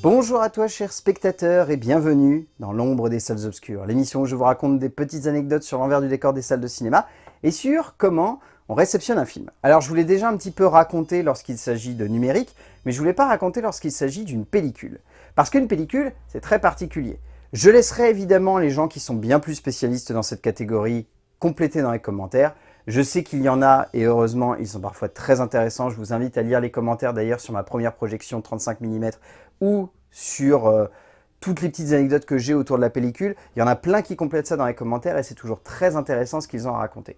Bonjour à toi chers spectateurs et bienvenue dans l'ombre des salles obscures, l'émission où je vous raconte des petites anecdotes sur l'envers du décor des salles de cinéma et sur comment on réceptionne un film. Alors je vous l'ai déjà un petit peu raconté lorsqu'il s'agit de numérique, mais je ne voulais pas raconter lorsqu'il s'agit d'une pellicule. Parce qu'une pellicule, c'est très particulier. Je laisserai évidemment les gens qui sont bien plus spécialistes dans cette catégorie compléter dans les commentaires. Je sais qu'il y en a, et heureusement, ils sont parfois très intéressants. Je vous invite à lire les commentaires d'ailleurs sur ma première projection 35 mm ou sur euh, toutes les petites anecdotes que j'ai autour de la pellicule. Il y en a plein qui complètent ça dans les commentaires et c'est toujours très intéressant ce qu'ils ont à raconter.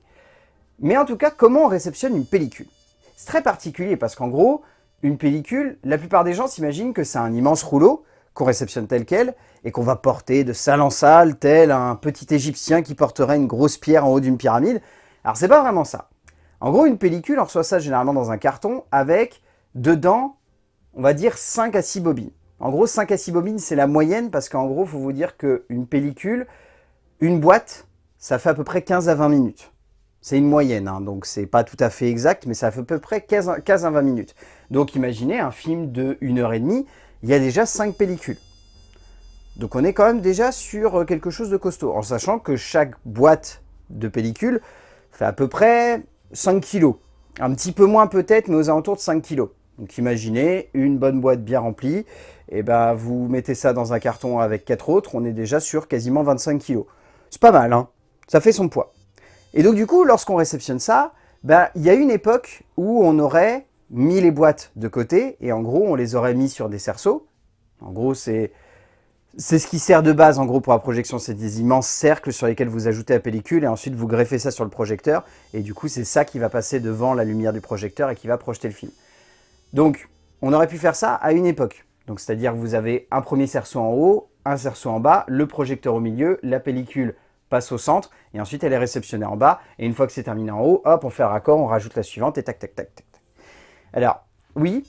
Mais en tout cas, comment on réceptionne une pellicule? C'est très particulier parce qu'en gros, une pellicule, la plupart des gens s'imaginent que c'est un immense rouleau qu'on réceptionne tel quel et qu'on va porter de salle en salle, tel un petit égyptien qui porterait une grosse pierre en haut d'une pyramide. Alors c'est pas vraiment ça. En gros, une pellicule, on reçoit ça généralement dans un carton avec dedans, on va dire 5 à 6 bobines. En gros, 5 à 6 bobines, c'est la moyenne parce qu'en gros, il faut vous dire qu'une pellicule, une boîte, ça fait à peu près 15 à 20 minutes. C'est une moyenne, hein, donc c'est pas tout à fait exact, mais ça fait à peu près 15, à 20 minutes. Donc imaginez un film de 1 heure et demie, il y a déjà 5 pellicules. Donc on est quand même déjà sur quelque chose de costaud, en sachant que chaque boîte de pellicule fait à peu près 5 kg. Un petit peu moins peut-être, mais aux alentours de 5 kg. Donc imaginez une bonne boîte bien remplie, et ben vous mettez ça dans un carton avec 4 autres, on est déjà sur quasiment 25 kg. C'est pas mal, hein ça fait son poids. Et donc du coup, lorsqu'on réceptionne ça, ben, il y a une époque où on aurait mis les boîtes de côté, et en gros on les aurait mis sur des cerceaux. En gros c'est c'est ce qui sert de base en gros pour la projection, c'est des immenses cercles sur lesquels vous ajoutez la pellicule et ensuite vous greffez ça sur le projecteur et du coup c'est ça qui va passer devant la lumière du projecteur et qui va projeter le film. Donc on aurait pu faire ça à une époque. Donc c'est-à-dire que vous avez un premier cerceau en haut, un cerceau en bas, le projecteur au milieu, la pellicule passe au centre et ensuite elle est réceptionnée en bas et une fois que c'est terminé en haut, hop on fait un raccord, on rajoute la suivante et tac tac tac tac. Alors oui,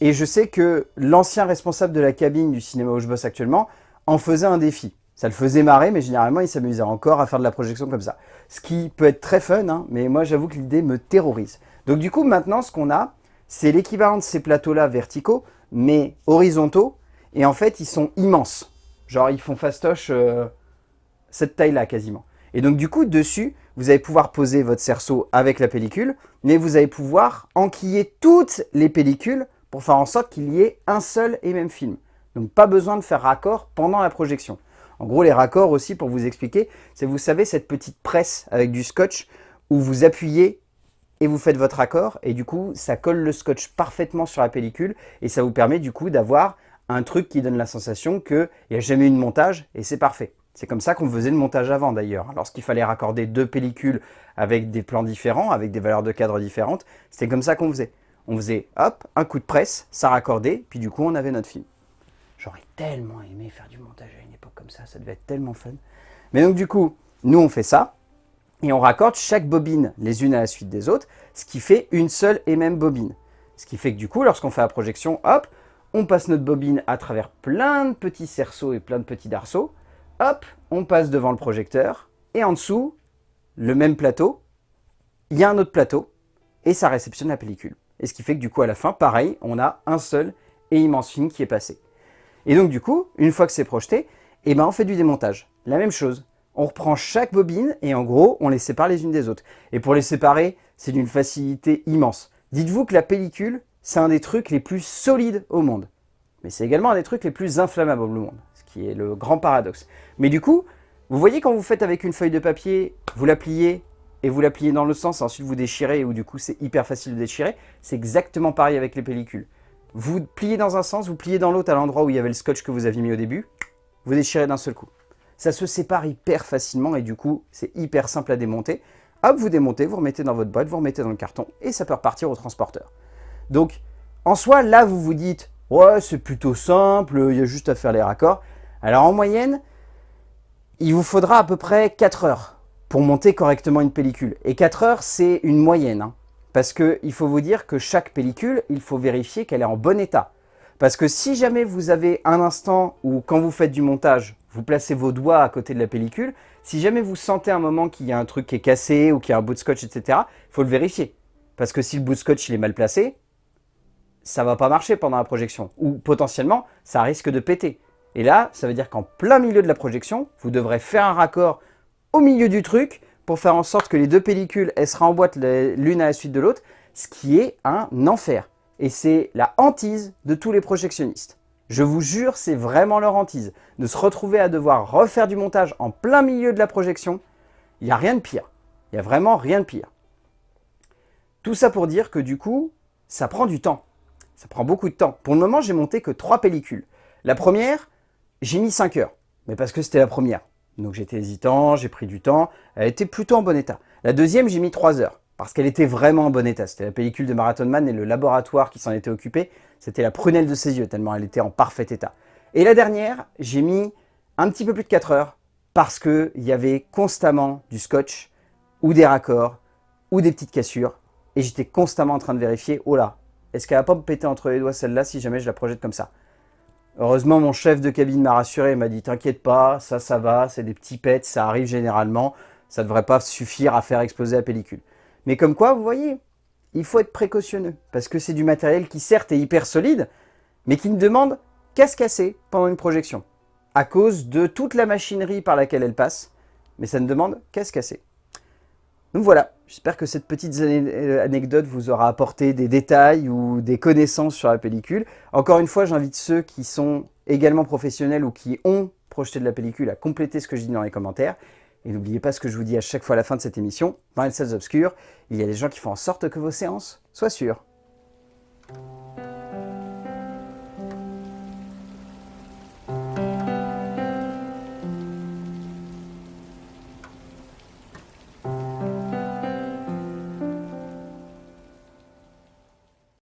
et je sais que l'ancien responsable de la cabine du cinéma où je bosse actuellement en faisait un défi. Ça le faisait marrer, mais généralement, il s'amusait encore à faire de la projection comme ça. Ce qui peut être très fun, hein, mais moi, j'avoue que l'idée me terrorise. Donc du coup, maintenant, ce qu'on a, c'est l'équivalent de ces plateaux-là verticaux, mais horizontaux, et en fait, ils sont immenses. Genre, ils font fastoche euh, cette taille-là, quasiment. Et donc, du coup, dessus, vous allez pouvoir poser votre cerceau avec la pellicule, mais vous allez pouvoir enquiller toutes les pellicules pour faire en sorte qu'il y ait un seul et même film. Donc pas besoin de faire raccord pendant la projection. En gros, les raccords aussi, pour vous expliquer, c'est, vous savez, cette petite presse avec du scotch où vous appuyez et vous faites votre raccord et du coup, ça colle le scotch parfaitement sur la pellicule et ça vous permet du coup d'avoir un truc qui donne la sensation qu'il n'y a jamais eu de montage et c'est parfait. C'est comme ça qu'on faisait le montage avant d'ailleurs. Lorsqu'il fallait raccorder deux pellicules avec des plans différents, avec des valeurs de cadre différentes, c'était comme ça qu'on faisait. On faisait, hop, un coup de presse, ça raccordait, puis du coup, on avait notre film. J'aurais tellement aimé faire du montage à une époque comme ça, ça devait être tellement fun. Mais donc du coup, nous on fait ça, et on raccorde chaque bobine les unes à la suite des autres, ce qui fait une seule et même bobine. Ce qui fait que du coup, lorsqu'on fait la projection, hop, on passe notre bobine à travers plein de petits cerceaux et plein de petits darceaux, hop, on passe devant le projecteur, et en dessous, le même plateau, il y a un autre plateau, et ça réceptionne la pellicule. Et ce qui fait que du coup, à la fin, pareil, on a un seul et immense film qui est passé. Et donc du coup, une fois que c'est projeté, eh ben, on fait du démontage. La même chose. On reprend chaque bobine et en gros, on les sépare les unes des autres. Et pour les séparer, c'est d'une facilité immense. Dites-vous que la pellicule, c'est un des trucs les plus solides au monde. Mais c'est également un des trucs les plus inflammables au monde, ce qui est le grand paradoxe. Mais du coup, vous voyez quand vous faites avec une feuille de papier, vous la pliez et vous la pliez dans le sens, ensuite vous déchirez, ou du coup c'est hyper facile de déchirer, c'est exactement pareil avec les pellicules. Vous pliez dans un sens, vous pliez dans l'autre à l'endroit où il y avait le scotch que vous aviez mis au début, vous déchirez d'un seul coup. Ça se sépare hyper facilement et du coup, c'est hyper simple à démonter. Hop, vous démontez, vous remettez dans votre boîte, vous remettez dans le carton et ça peut repartir au transporteur. Donc, en soi, là, vous vous dites, ouais, c'est plutôt simple, il y a juste à faire les raccords. Alors, en moyenne, il vous faudra à peu près 4 heures pour monter correctement une pellicule. Et 4 heures, c'est une moyenne. Hein. Parce qu'il faut vous dire que chaque pellicule, il faut vérifier qu'elle est en bon état. Parce que si jamais vous avez un instant où, quand vous faites du montage, vous placez vos doigts à côté de la pellicule, si jamais vous sentez un moment qu'il y a un truc qui est cassé ou qu'il y a un bout de scotch, etc., il faut le vérifier. Parce que si le bout de scotch est mal placé, ça va pas marcher pendant la projection. Ou potentiellement, ça risque de péter. Et là, ça veut dire qu'en plein milieu de la projection, vous devrez faire un raccord au milieu du truc pour faire en sorte que les deux pellicules, elles se remboîtent l'une à la suite de l'autre, ce qui est un enfer. Et c'est la hantise de tous les projectionnistes. Je vous jure, c'est vraiment leur hantise. De se retrouver à devoir refaire du montage en plein milieu de la projection, il n'y a rien de pire. Il n'y a vraiment rien de pire. Tout ça pour dire que du coup, ça prend du temps. Ça prend beaucoup de temps. Pour le moment, j'ai monté que trois pellicules. La première, j'ai mis 5 heures, mais parce que c'était la première. Donc j'étais hésitant, j'ai pris du temps, elle était plutôt en bon état. La deuxième, j'ai mis 3 heures, parce qu'elle était vraiment en bon état. C'était la pellicule de Marathon Man et le laboratoire qui s'en était occupé, c'était la prunelle de ses yeux, tellement elle était en parfait état. Et la dernière, j'ai mis un petit peu plus de 4 heures, parce qu'il y avait constamment du scotch, ou des raccords, ou des petites cassures, et j'étais constamment en train de vérifier, oh là, est-ce qu'elle va pas me péter entre les doigts celle-là si jamais je la projette comme ça? Heureusement, mon chef de cabine m'a rassuré, il m'a dit « T'inquiète pas, ça, ça va, c'est des petits pets, ça arrive généralement, ça ne devrait pas suffire à faire exploser la pellicule. » Mais comme quoi, vous voyez, il faut être précautionneux, parce que c'est du matériel qui certes est hyper solide, mais qui ne demande qu'à se casser pendant une projection, à cause de toute la machinerie par laquelle elle passe, mais ça ne demande qu'à se casser. Donc voilà, j'espère que cette petite euh, anecdote vous aura apporté des détails ou des connaissances sur la pellicule. Encore une fois, j'invite ceux qui sont également professionnels ou qui ont projeté de la pellicule à compléter ce que je dis dans les commentaires. Et n'oubliez pas ce que je vous dis à chaque fois à la fin de cette émission, dans les salles obscures, il y a des gens qui font en sorte que vos séances soient sûres.